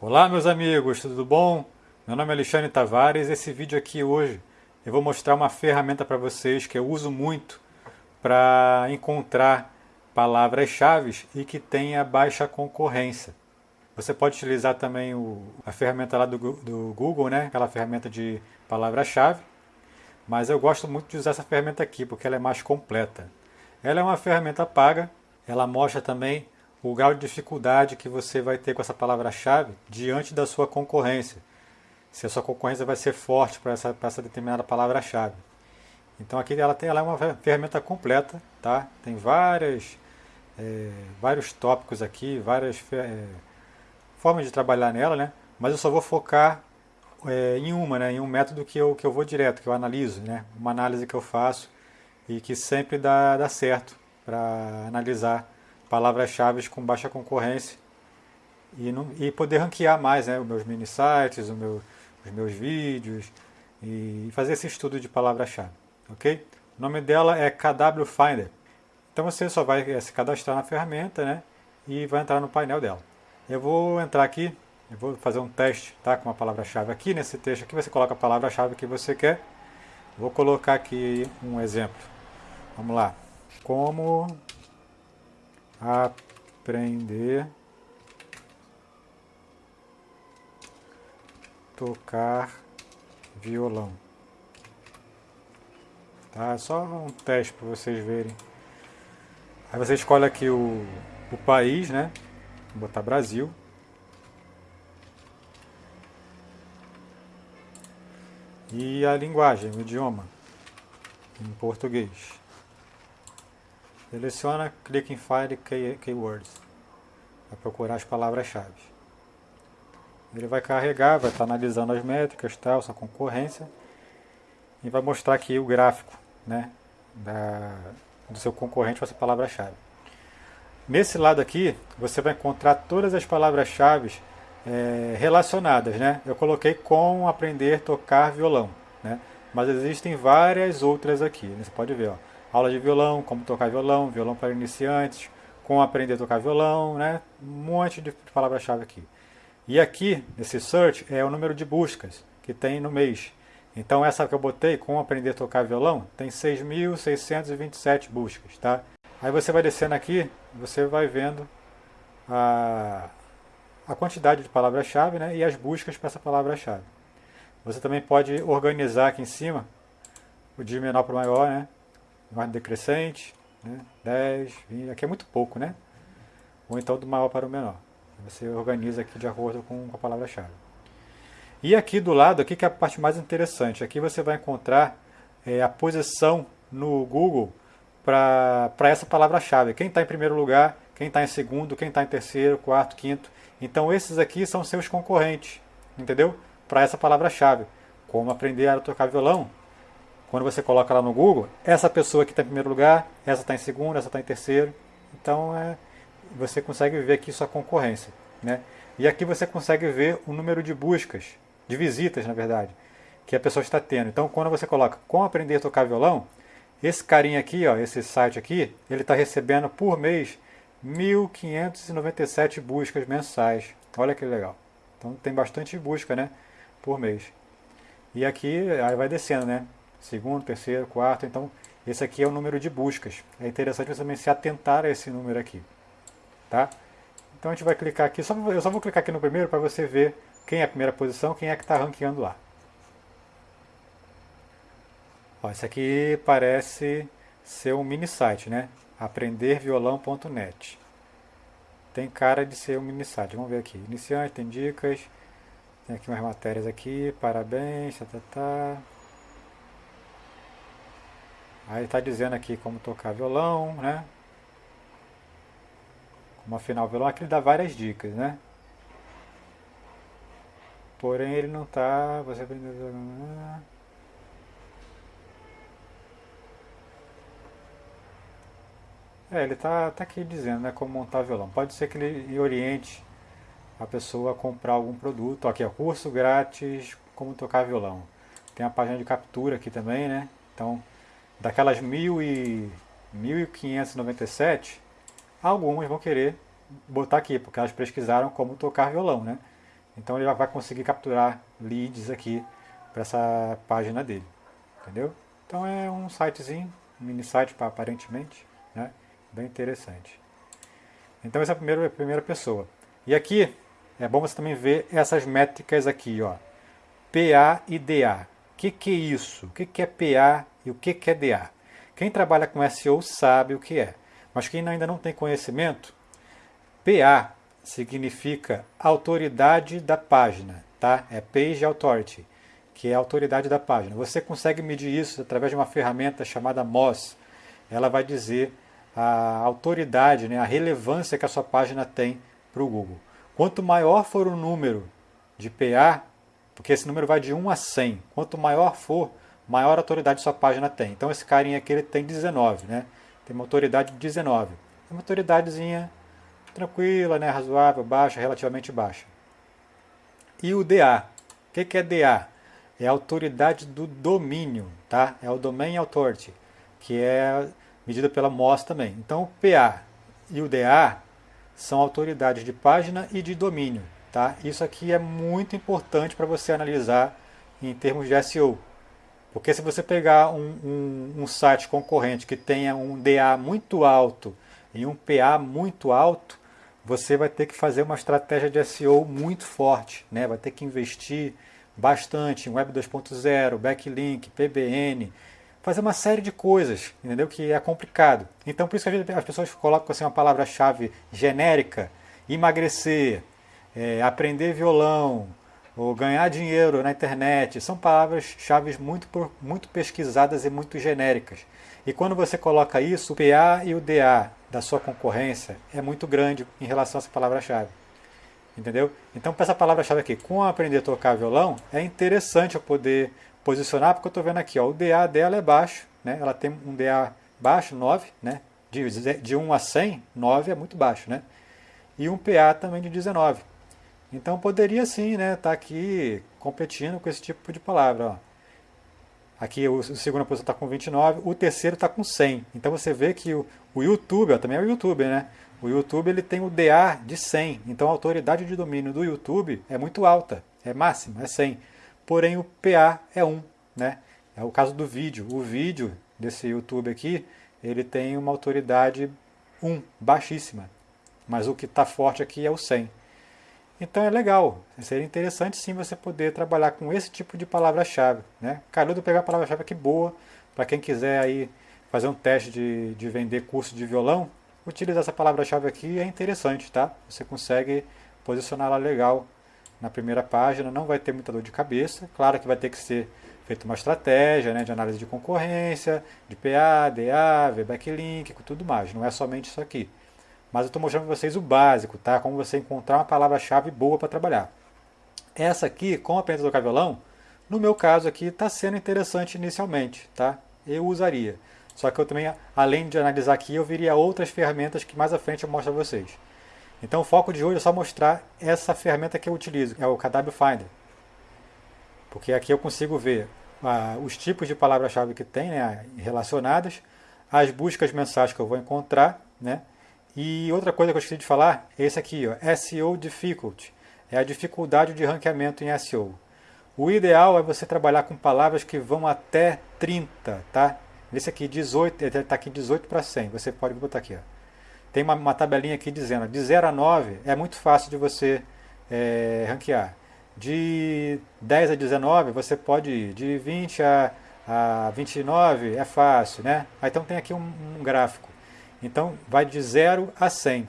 Olá meus amigos, tudo bom? Meu nome é Alexandre Tavares esse vídeo aqui hoje eu vou mostrar uma ferramenta para vocês que eu uso muito para encontrar palavras-chave e que tenha baixa concorrência. Você pode utilizar também o, a ferramenta lá do, do Google, né? aquela ferramenta de palavra-chave, mas eu gosto muito de usar essa ferramenta aqui porque ela é mais completa. Ela é uma ferramenta paga, ela mostra também o grau de dificuldade que você vai ter com essa palavra-chave diante da sua concorrência. Se a sua concorrência vai ser forte para essa, essa determinada palavra-chave. Então aqui ela, tem, ela é uma ferramenta completa, tá? Tem várias, é, vários tópicos aqui, várias é, formas de trabalhar nela, né? Mas eu só vou focar é, em uma, né? Em um método que eu, que eu vou direto, que eu analiso, né? Uma análise que eu faço e que sempre dá, dá certo para analisar palavras-chave com baixa concorrência e, não, e poder ranquear mais né, os meus mini sites, meu, os meus vídeos e fazer esse estudo de palavra-chave. ok? O nome dela é KW Finder. Então você só vai eh, se cadastrar na ferramenta né, e vai entrar no painel dela. Eu vou entrar aqui, eu vou fazer um teste tá, com a palavra-chave aqui. Nesse texto aqui você coloca a palavra-chave que você quer. Vou colocar aqui um exemplo. Vamos lá. Como aprender tocar violão. Tá? É só um teste para vocês verem. Aí você escolhe aqui o, o país, né? Vou botar Brasil. E a linguagem, o idioma, em português. Seleciona, clique em Find Keywords para procurar as palavras-chave. Ele vai carregar, vai estar analisando as métricas, tal, sua concorrência e vai mostrar aqui o gráfico né, da, do seu concorrente com essa palavra-chave. Nesse lado aqui, você vai encontrar todas as palavras-chave é, relacionadas. Né? Eu coloquei com aprender tocar violão, né? mas existem várias outras aqui. Você pode ver, ó aula de violão, como tocar violão, violão para iniciantes, como aprender a tocar violão, né? Um monte de palavra-chave aqui. E aqui, nesse search, é o número de buscas que tem no mês. Então essa que eu botei, como aprender a tocar violão, tem 6.627 buscas, tá? Aí você vai descendo aqui, você vai vendo a, a quantidade de palavra-chave né, e as buscas para essa palavra-chave. Você também pode organizar aqui em cima, de menor para maior, né? Ordem decrescente, né? 10, 20, aqui é muito pouco, né? Ou então do maior para o menor. Você organiza aqui de acordo com a palavra-chave. E aqui do lado, aqui que é a parte mais interessante, aqui você vai encontrar é, a posição no Google para essa palavra-chave. Quem está em primeiro lugar, quem está em segundo, quem está em terceiro, quarto, quinto. Então esses aqui são seus concorrentes, entendeu? Para essa palavra-chave. Como aprender a tocar violão, quando você coloca lá no Google, essa pessoa que está em primeiro lugar, essa está em segundo, essa está em terceiro. Então é, você consegue ver aqui sua concorrência. Né? E aqui você consegue ver o número de buscas, de visitas na verdade, que a pessoa está tendo. Então quando você coloca como aprender a tocar violão, esse carinha aqui, ó, esse site aqui, ele está recebendo por mês 1.597 buscas mensais. Olha que legal. Então tem bastante busca né, por mês. E aqui aí vai descendo, né? Segundo, terceiro, quarto. Então, esse aqui é o número de buscas. É interessante você também se atentar a esse número aqui. Tá? Então, a gente vai clicar aqui. Só, eu só vou clicar aqui no primeiro para você ver quem é a primeira posição, quem é que está ranqueando lá. Ó, esse aqui parece ser um mini site, né? aprenderviolão.net. Tem cara de ser um mini site. Vamos ver aqui. Iniciante, tem dicas. Tem aqui umas matérias aqui. Parabéns, tá, tá, tá. Aí está dizendo aqui como tocar violão, né? Como afinar o violão. Aqui ele dá várias dicas, né? Porém ele não está... Você É, ele está tá aqui dizendo né, como montar violão. Pode ser que ele oriente a pessoa a comprar algum produto. Aqui, ó, curso grátis, como tocar violão. Tem a página de captura aqui também, né? Então, daquelas 1.597, algumas vão querer botar aqui, porque elas pesquisaram como tocar violão, né? Então ele vai conseguir capturar leads aqui para essa página dele, entendeu? Então é um sitezinho, um mini site aparentemente, né? Bem interessante. Então essa é a primeira, a primeira pessoa. E aqui é bom você também ver essas métricas aqui, ó. PA e DA. O que, que é isso? O que, que é PA e o que, é DA? Quem trabalha com SEO sabe o que é. Mas quem ainda não tem conhecimento, PA significa autoridade da página, tá? É Page Authority, que é a autoridade da página. Você consegue medir isso através de uma ferramenta chamada Moz. Ela vai dizer a autoridade, né, a relevância que a sua página tem para o Google. Quanto maior for o número de PA, porque esse número vai de 1 a 100, quanto maior for, maior autoridade sua página tem. Então esse carinha aqui ele tem 19, né? Tem uma autoridade de 19. É uma autoridadezinha tranquila, né, razoável, baixa, relativamente baixa. E o DA. O que, que é DA? É a autoridade do domínio, tá? É o Domain Authority, que é medida pela MOS também. Então o PA e o DA são autoridades de página e de domínio. Tá? Isso aqui é muito importante para você analisar em termos de SEO. Porque se você pegar um, um, um, site concorrente que tenha um DA muito alto e um PA muito alto, você vai ter que fazer uma estratégia de SEO muito forte. Né? Vai ter que investir bastante em Web 2.0, Backlink, PBN, fazer uma série de coisas, entendeu? Que é complicado. Então por isso que as pessoas colocam assim uma palavra-chave genérica, emagrecer, é, aprender violão, ou ganhar dinheiro na internet, são palavras-chave muito, muito pesquisadas e muito genéricas. E quando você coloca isso, o PA e o DA da sua concorrência é muito grande em relação a essa palavra-chave. Entendeu? Então, para essa palavra-chave aqui, com aprender a tocar violão, é interessante eu poder posicionar, porque eu estou vendo aqui, ó, o DA dela é baixo, né? ela tem um DA baixo, 9, né? de, de 1 a 100, 9 é muito baixo, né? e um PA também de 19. Então poderia sim estar né, tá aqui competindo com esse tipo de palavra. Ó. Aqui o, segundo posição está com 29, o terceiro está com 100. Então você vê que o, o YouTube, ó, também é o YouTube, né? O YouTube ele tem o DA de 100, então a autoridade de domínio do YouTube é muito alta, é máxima, é 100 porém o PA é 1. Né? É o caso do vídeo. O vídeo desse YouTube aqui, ele tem uma autoridade 1, baixíssima. Mas o que está forte aqui é o 100. Então é legal, seria interessante sim você poder trabalhar com esse tipo de palavra-chave. Né? Carudo pegar a palavra-chave aqui boa, para quem quiser aí fazer um teste de, de vender curso de violão, utilizar essa palavra-chave aqui é interessante, tá? Você consegue posicioná-la legal na primeira página, não vai ter muita dor de cabeça. Claro que vai ter que ser feita uma estratégia né, de análise de concorrência, de PA, DA, VBacklink, tudo mais. Não é somente isso aqui. Mas eu estou mostrando para vocês o básico, tá? Como você encontrar uma palavra-chave boa para trabalhar. Essa aqui, com a pena do cavelão, no meu caso aqui, está sendo interessante inicialmente, tá? Eu usaria. Só que eu também, além de analisar aqui, eu viria outras ferramentas que mais à frente eu mostro a vocês. Então o foco de hoje é só mostrar essa ferramenta que eu utilizo, é o KW Finder. Porque aqui eu consigo ver ah, os tipos de palavras-chave que tem né, relacionadas, as buscas mensais que eu vou encontrar, né? E outra coisa que eu esqueci de falar é esse aqui, ó, SEO Difficulty. É a dificuldade de ranqueamento em SEO. O ideal é você trabalhar com palavras que vão até 30, tá? Esse aqui, 18, está aqui 18 para 100. Você pode botar aqui, ó tem uma, uma, tabelinha aqui dizendo de 0 a 9 é muito fácil de você é, ranquear. De 10 a 19 você pode ir. De 20 a, a 29 é fácil, né? Então tem aqui um, um gráfico. Então vai de 0 a 100.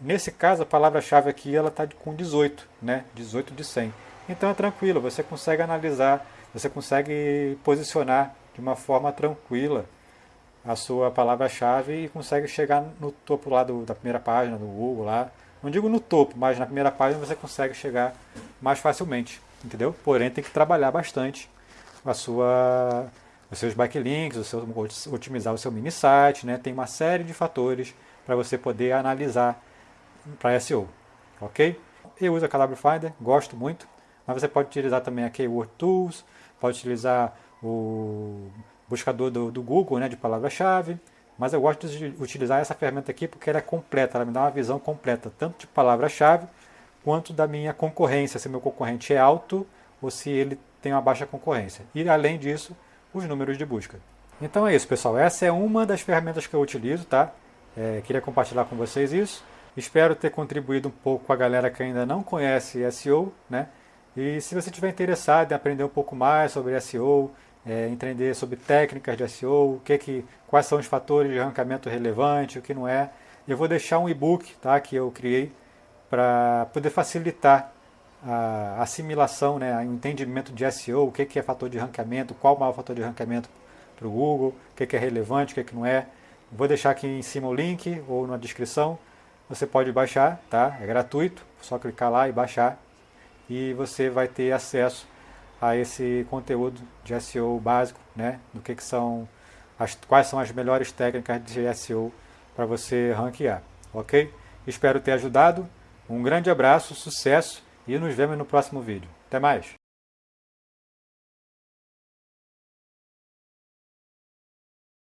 Nesse caso a palavra-chave aqui está com 18, né? 18 de 100. Então é tranquilo, você consegue analisar, você consegue posicionar de uma forma tranquila a sua palavra-chave e consegue chegar no topo lá do, da primeira página do Google lá. Não digo no topo, mas na primeira página você consegue chegar mais facilmente, entendeu? Porém tem que trabalhar bastante a sua, os seus backlinks, o seu, otimizar o seu mini site, né? Tem uma série de fatores para você poder analisar para SEO, ok? Eu uso a Calabro Finder, gosto muito, mas você pode utilizar também a Keyword Tools, pode utilizar o buscador do, do Google né, de palavra-chave, mas eu gosto de utilizar essa ferramenta aqui porque ela é completa, ela me dá uma visão completa, tanto de palavra-chave quanto da minha concorrência, se meu concorrente é alto ou se ele tem uma baixa concorrência. E além disso, os números de busca. Então é isso, pessoal. Essa é uma das ferramentas que eu utilizo, tá? É, queria compartilhar com vocês isso. Espero ter contribuído um pouco com a galera que ainda não conhece SEO, né? E se você estiver interessado em aprender um pouco mais sobre SEO, é, entender sobre técnicas de SEO, o que que, quais são os fatores de arrancamento relevante, o que não é, eu vou deixar um e-book tá, que eu criei para poder facilitar a assimilação, né, o entendimento de SEO, o que, que é fator de ranqueamento, qual o maior fator de ranqueamento para o Google, o que, que é relevante, o que, que não é. Vou deixar aqui em cima o link ou na descrição. Você pode baixar, tá? É gratuito, só clicar lá e baixar e você vai ter acesso a esse conteúdo de SEO básico, né? Do que, que são as, quais são as melhores técnicas de SEO para você ranquear, ok? Espero ter ajudado. Um grande abraço, sucesso e nos vemos no próximo vídeo. Até mais!